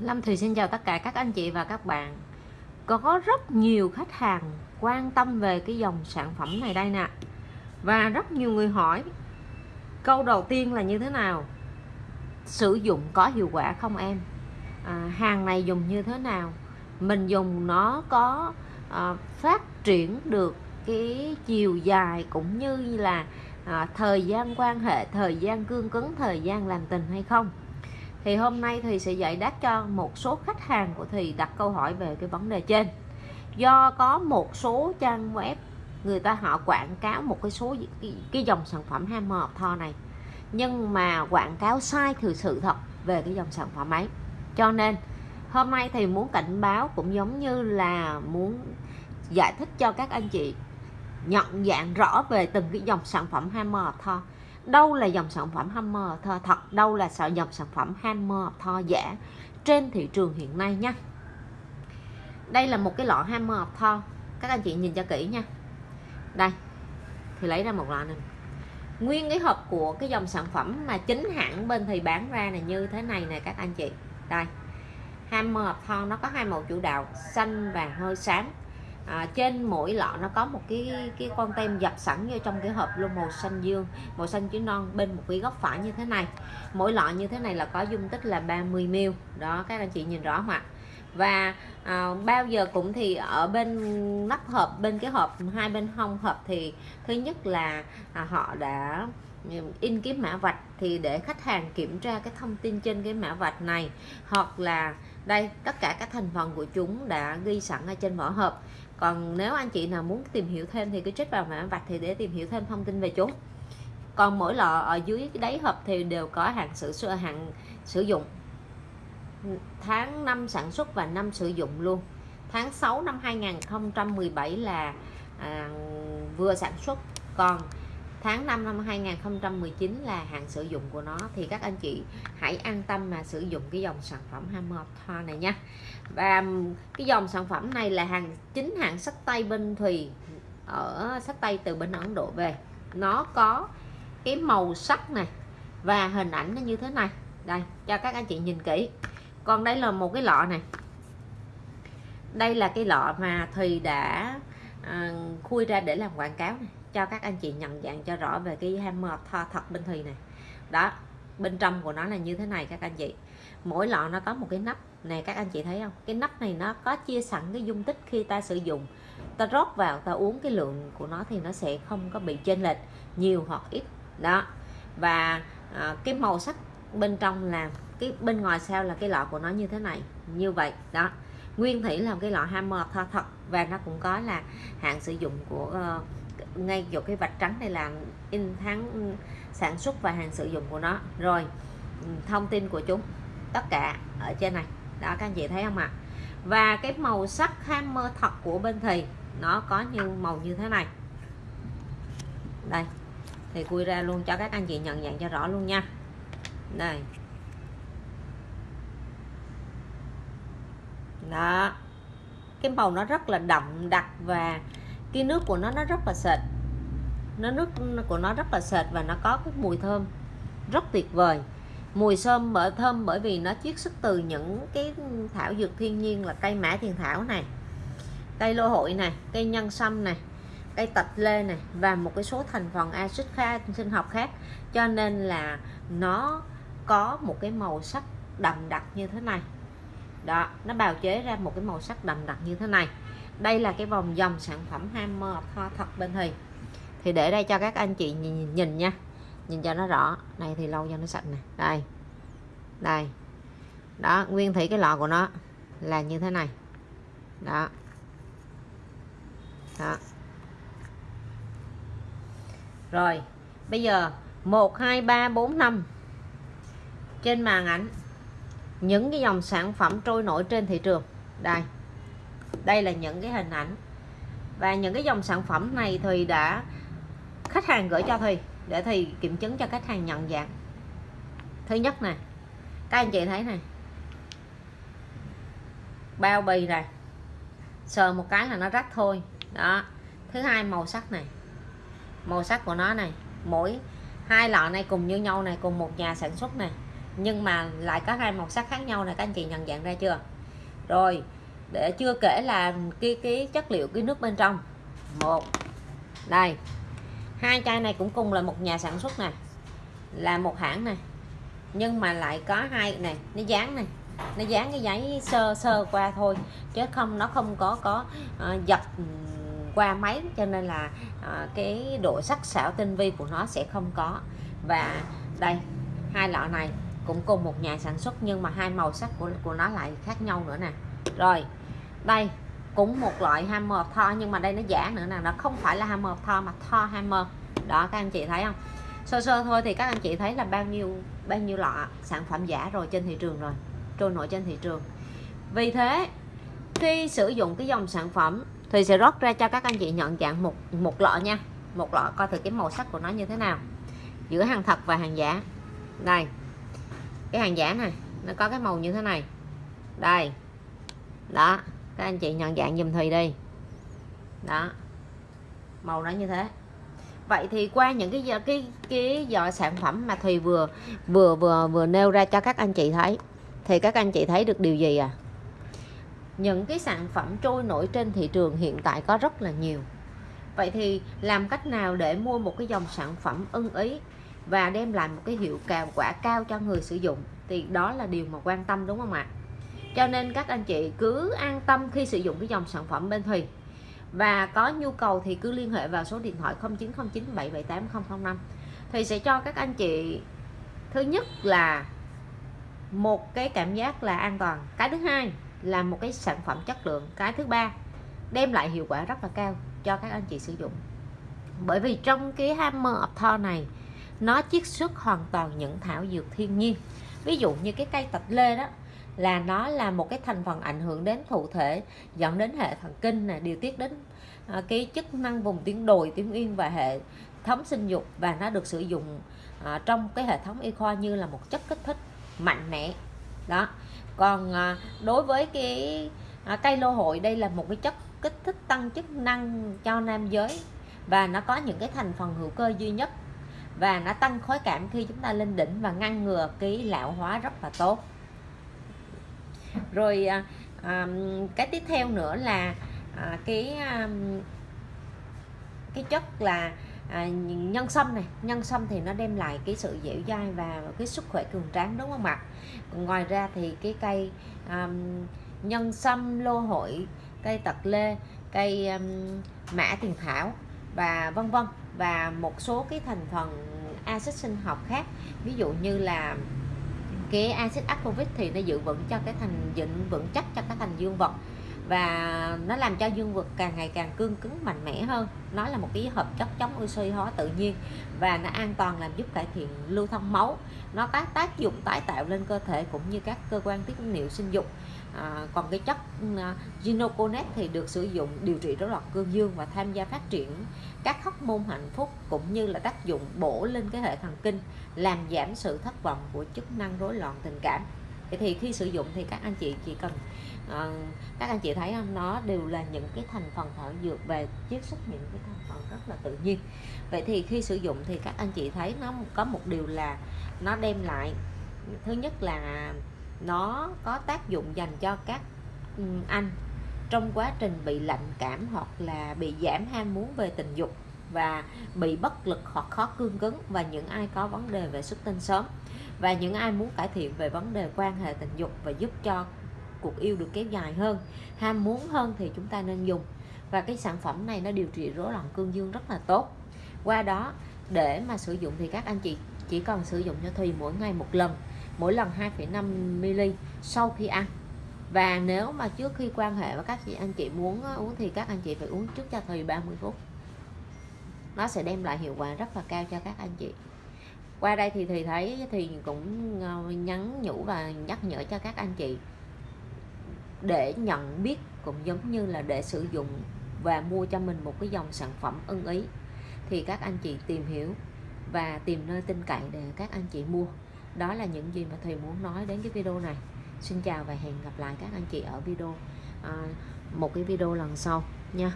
Lâm Thùy xin chào tất cả các anh chị và các bạn. Có rất nhiều khách hàng quan tâm về cái dòng sản phẩm này đây nè. Và rất nhiều người hỏi Câu đầu tiên là như thế nào? Sử dụng có hiệu quả không em? À, Hàng này dùng như thế nào? Mình dùng nó có à, phát triển được cái chiều dài cũng như là à, thời gian quan hệ, thời gian cương cứng, thời gian làm tình hay không? Thì hôm nay thì sẽ giải đáp cho một số khách hàng của thì đặt câu hỏi về cái vấn đề trên. Do có một số trang web người ta họ quảng cáo một cái số cái, cái dòng sản phẩm hammer of Thor này. Nhưng mà quảng cáo sai từ sự thật về cái dòng sản phẩm ấy. Cho nên hôm nay thì muốn cảnh báo cũng giống như là muốn giải thích cho các anh chị nhận dạng rõ về từng cái dòng sản phẩm hammer of Thor đâu là dòng sản phẩm Hammer? Thơ, thật, đâu là sợ dòng sản phẩm Hammer thơ giả trên thị trường hiện nay nha? Đây là một cái lọ Hammer thơ. Các anh chị nhìn cho kỹ nha. Đây, thì lấy ra một lọ này. Nguyên cái hộp của cái dòng sản phẩm mà chính hãng bên thì bán ra là như thế này nè các anh chị. Đây, Hammer Thor nó có hai màu chủ đạo, xanh và hơi sáng à, trên mỗi lọ nó có một cái cái con tem dập sẵn vô trong cái hộp luôn màu xanh dương màu xanh chữ non bên một cái góc phải như thế này. Mỗi lọ như thế này là có dung tích là 30 ml. Đó các anh chị nhìn rõ không ạ? Và à, bao giờ cũng thì ở bên nắp hộp bên cái hộp hai bên hông hộp thì thứ nhất là à, họ đã in cái mã vạch thì để khách hàng kiểm tra cái thông tin trên cái mã vạch này. Hoặc là đây tất cả các thành phần của chúng đã ghi sẵn ở trên vỏ hộp còn nếu anh chị nào muốn tìm hiểu thêm thì cứ check vào mã vạch thì để tìm hiểu thêm thông tin về chúng. Còn mỗi lọ ở dưới cái đáy hộp thì đều có hạn sử hạn sử dụng. Tháng năm sản xuất và năm sử dụng luôn. Tháng 6 năm 2017 là à, vừa sản xuất. Còn tháng 5 năm 2019 là hạn sử dụng của nó. Thì các anh chị hãy an tâm mà sử dụng cái dòng sản phẩm Hammer Thoa này nha. Và cái dòng sản phẩm này là hàng chính hãng sách tay bên Thùy ở sách tay từ bên Ấn Độ về. Nó có cái màu sắc này và hình ảnh nó như thế này. Đây cho các anh chị nhìn kỹ. Còn đây là một cái lọ này. Đây là cái lọ mà Thùy đã à, khui ra để làm quảng cáo này cho các anh chị nhận dạng cho rõ về cái hammer tho thật bên thùy này. Đó bên trong của nó là như thế này các anh chị. Mỗi lọ nó có một cái nắp. Này các anh chị thấy không? Cái nắp này nó có chia sẵn cái dung tích khi ta sử dụng. Ta rót vào ta uống cái lượng của nó thì nó sẽ không có bị chênh lệch nhiều hoặc ít. Đó. Và à, cái màu sắc bên trong là cái bên ngoài sao là cái lọ của nó như thế này. Như vậy đó. Nguyên thủy là cái lọ hammer tho thật và nó cũng có là hạn sử dụng của uh, ngay chỗ cái vạch trắng này là in tháng ừ, sản xuất và hàng sử dụng của nó. Rồi ừ, thông tin của chúng, tất cả ở trên này. Đó, các anh chị thấy không ạ? Và cái màu sắc hammer thật của bên thì nó có như, màu như thế này. Đây thì quy ra luôn cho các anh chị nhận dạng cho rõ luôn nha. Đây. Đó. Cái màu nó rất là đậm đặc và cái nước của nó nó rất là sệt. Nó nước của nó rất là sệt và nó có cái mùi thơm rất tuyệt vời. Mùi sơm bởi thơm bởi vì nó chiết xuất từ những cái thảo dược thiên nhiên là cây mã thiền thảo này, cây lô hội này, cây nhân sâm này, cây tạch lê này và một cái số thành phần axit kha sinh học khác. Cho nên là nó có một cái màu sắc đậm đặc như thế này. Đó, nó bào chế ra một cái màu sắc đậm đặc như thế này đây là cái vòng dòng sản phẩm hammer thoa thật bên thì thì để đây cho các anh chị nhìn, nhìn nha. Nhìn cho nó rõ. Này thì lâu cho nó sạch nè. Đây. Đây. Đó nguyên thủy cái lọ của nó là như thế này. Đó. Đó. Rồi bây giờ 1 2 3 4 5 trên màn ảnh những cái dòng sản phẩm trôi nổi trên thị trường. Đây đây là những cái hình ảnh. Và những cái dòng sản phẩm này thì đã khách hàng gửi cho thì để thì kiểm chứng cho khách hàng nhận dạng. Thứ nhất nè, các anh chị thấy này bao bì này sờ một cái là nó rách thôi. Đó. Thứ hai, màu sắc này. Màu sắc của nó này. Mỗi hai lọ này cùng như nhau này, cùng một nhà sản xuất này. Nhưng mà lại có hai màu sắc khác nhau này các anh chị nhận dạng ra chưa? Rồi để chưa kể là cái cái chất liệu cái nước bên trong. Một đây. Hai chai này cũng cùng là một nhà sản xuất này là một hãng này. Nhưng mà lại có hai này nó dán này. Nó dán cái giấy sơ sơ qua thôi chứ không nó không có có uh, dập qua máy cho nên là uh, cái độ sắc sảo tinh vi của nó sẽ không có. Và đây hai lọ này cũng cùng một nhà sản xuất nhưng mà hai màu sắc của của nó lại khác nhau nữa nè. Rồi đây, cũng một loại hammer Thor nhưng mà đây nó giả nữa nè, nó không phải là hammer Thor mà Thor hammer. Đó, các anh chị thấy không? Sơ sơ thôi thì các anh chị thấy là bao nhiêu bao nhiêu lọ sản phẩm giả rồi trên thị trường rồi, trôi nổi trên thị trường. Vì thế, khi sử dụng cái dòng sản phẩm thì sẽ rót ra cho các anh chị nhận dạng một một lọ nha. Một lọ coi thử cái màu sắc của nó như thế nào. Giữa hàng thật và hàng giả. Đây, cái hàng giả này, nó có cái màu như thế này. Đây, đó các anh chị nhận dạng dùm Thùy đi. Đó. Màu nó như thế. Vậy thì qua những cái cái cái, cái sản phẩm mà Thùy vừa vừa vừa vừa nêu ra cho các anh chị thấy thì các anh chị thấy được điều gì à? Những cái sản phẩm trôi nổi trên thị trường hiện tại có rất là nhiều. Vậy thì làm cách nào để mua một cái dòng sản phẩm ưng ý và đem lại một cái hiệu quả cao cho người sử dụng? Thì đó là điều mà quan tâm đúng không ạ? Cho nên các anh chị cứ an tâm khi sử dụng cái dòng sản phẩm bên Thùy. Và có nhu cầu thì cứ liên hệ vào số điện thoại 0909778005 thì sẽ cho các anh chị, thứ nhất là một cái cảm giác là an toàn, cái thứ hai là một cái sản phẩm chất lượng, cái thứ ba đem lại hiệu quả rất là cao cho các anh chị sử dụng. Bởi vì trong cái hammer of Thor này, nó chiết xuất hoàn toàn những thảo dược thiên nhiên. Ví dụ như cái cây tạch lê đó là nó là một cái thành phần ảnh hưởng đến thụ thể dẫn đến hệ thần kinh này điều tiết đến à, cái chức năng vùng tuyến đồi tuyến yên và hệ thống sinh dục. Và nó được sử dụng à, trong cái hệ thống y khoa như là một chất kích thích mạnh mẽ. Đó. Còn à, đối với cái à, cây lô hội đây là một cái chất kích thích tăng chức năng cho nam giới. Và nó có những cái thành phần hữu cơ duy nhất. Và nó tăng khối cảm khi chúng ta lên đỉnh và ngăn ngừa cái lão hóa rất là tốt rồi à, à, cái tiếp theo nữa là à, cái à, cái chất là à, nhân sâm này. Nhân sâm thì nó đem lại cái sự dẻo dai và cái sức khỏe cường tráng đúng không ạ? Ngoài ra thì cái cây um, nhân sâm lô hội cây tật lê cây um, mã tiền thảo và vân vân. Và một số cái thành phần axit sinh học khác ví dụ như là cái axit ascorbic thì nó giữ vững cho cái thành dựng vững chắc cho các thành dương vật. Và nó làm cho dương vật càng ngày càng cương cứng, mạnh mẽ hơn. Nó là một cái hợp chất chống oxy hóa tự nhiên và nó an toàn, làm giúp cải thiện lưu thông máu. Nó có tác dụng tái tạo lên cơ thể cũng như các cơ quan tiết niệu sinh dục à, còn cái chất à, ginoconet thì được sử dụng điều trị rối loạn cương dương và tham gia phát triển các hóc môn hạnh phúc cũng như là tác dụng bổ lên cái hệ thần kinh làm giảm sự thất vọng của chức năng rối loạn tình cảm. Thì khi sử dụng thì các anh chị chỉ cần à, các anh chị thấy không? Nó đều là những cái thành phần thảo dược về chiết xuất những cái thành phần rất là tự nhiên. Vậy thì khi sử dụng thì các anh chị thấy nó có một điều là nó đem lại thứ nhất là nó có tác dụng dành cho các ừ, anh trong quá trình bị lạnh cảm hoặc là bị giảm ham muốn về tình dục và bị bất lực hoặc khó cương cứng và những ai có vấn đề về xuất tinh sớm và những ai muốn cải thiện về vấn đề quan hệ tình dục và giúp cho cuộc yêu được kéo dài hơn, ham muốn hơn thì chúng ta nên dùng. Và cái sản phẩm này nó điều trị rối loạn cương dương rất là tốt. Qua đó, để mà sử dụng thì các anh chị chỉ cần sử dụng cho Thùy mỗi ngày một lần mỗi lần 2,5 ml sau khi ăn. Và nếu mà trước khi quan hệ với các chị anh chị muốn uống thì các anh chị phải uống trước cho Thùy 30 phút. Nó sẽ đem lại hiệu quả rất là cao cho các anh chị. Qua đây thì thì thấy thì cũng ờ, nhắn nhủ và nhắc nhở cho các anh chị để nhận biết cũng giống như là để sử dụng và mua cho mình một cái dòng sản phẩm ưng ý. Thì các anh chị tìm hiểu và tìm nơi tin cậy để các anh chị mua đó là những gì mà thầy muốn nói đến cái video này. Xin chào và hẹn gặp lại các anh chị ở video à, một cái video lần sau nha.